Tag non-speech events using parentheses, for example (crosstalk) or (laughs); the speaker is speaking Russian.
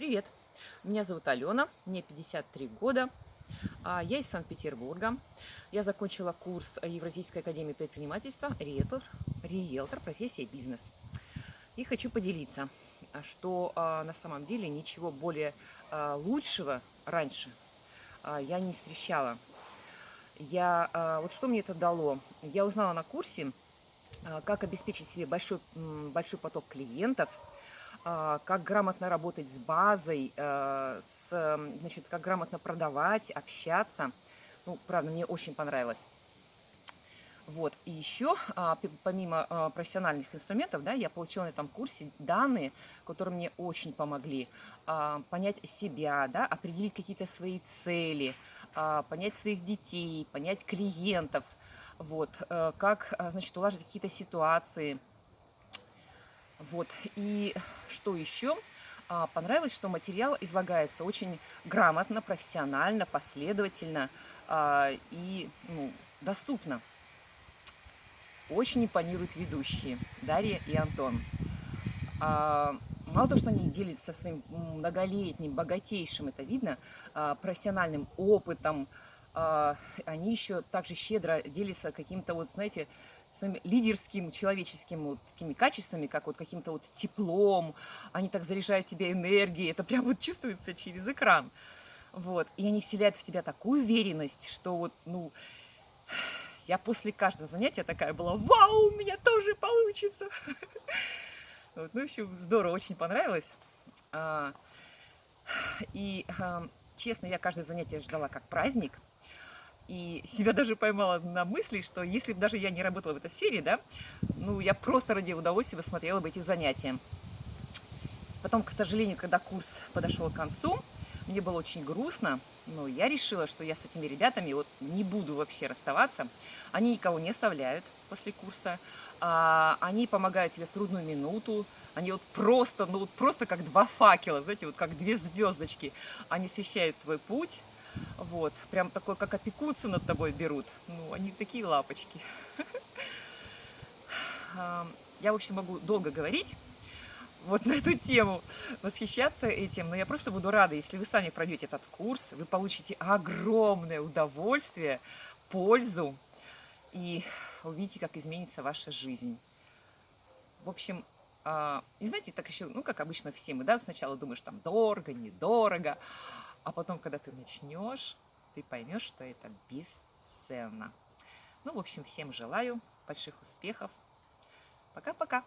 Привет! Меня зовут Алена, мне 53 года. а Я из Санкт-Петербурга. Я закончила курс Евразийской академии предпринимательства «Риэлтор», «Риэлтор. Профессия бизнес». И хочу поделиться, что а, на самом деле ничего более а, лучшего раньше я не встречала. Я, вот что мне это дало? Я узнала на курсе, как обеспечить себе большой, большой поток клиентов – а, как грамотно работать с базой, э, с, значит, как грамотно продавать, общаться. Ну, правда, мне очень понравилось. Вот, и еще, а, помимо а, профессиональных инструментов, да, я получила на этом курсе данные, которые мне очень помогли понять себя, да, определить какие-то свои цели, понять своих детей, понять клиентов, вот, э, как, значит, улаживать какие-то ситуации, вот, и что еще? А, понравилось, что материал излагается очень грамотно, профессионально, последовательно а, и ну, доступно. Очень импонируют ведущие Дарья и Антон. А, мало того, что они делятся своим многолетним, богатейшим, это видно, профессиональным опытом, они еще также щедро делятся каким-то, вот, знаете, своим лидерским, человеческим вот такими качествами, как вот каким-то вот теплом, они так заряжают тебя энергией, это прям вот чувствуется через экран. Вот, и они вселяют в тебя такую уверенность, что вот, ну, я после каждого занятия такая была, вау, у меня тоже получится. (laughs) Вот, ну, в общем, здорово, очень понравилось. А, и, честно, я каждое занятие ждала как праздник, и себя даже поймала на мысли, что если бы даже я не работала в этой сфере, да, ну, я просто ради удовольствия смотрела бы эти занятия. Потом, к сожалению, когда курс подошел к концу, мне было очень грустно, но я решила, что я с этими ребятами вот не буду вообще расставаться. Они никого не оставляют после курса, а, они помогают тебе в трудную минуту, они вот просто, ну вот просто как два факела, знаете, вот как две звездочки, они освещают твой путь, вот, прям такой, как опекутся над тобой берут. Ну, они такие лапочки. Я, в общем, могу долго говорить вот на эту тему, восхищаться этим, но я просто буду рада, если вы сами пройдете этот курс, вы получите огромное удовольствие, пользу и увидите, как изменится ваша жизнь. В общем, а, и знаете, так еще, ну, как обычно все мы, да, сначала думаешь, там, дорого, недорого, а потом, когда ты начнешь, ты поймешь, что это бесценно. Ну, в общем, всем желаю больших успехов. Пока-пока.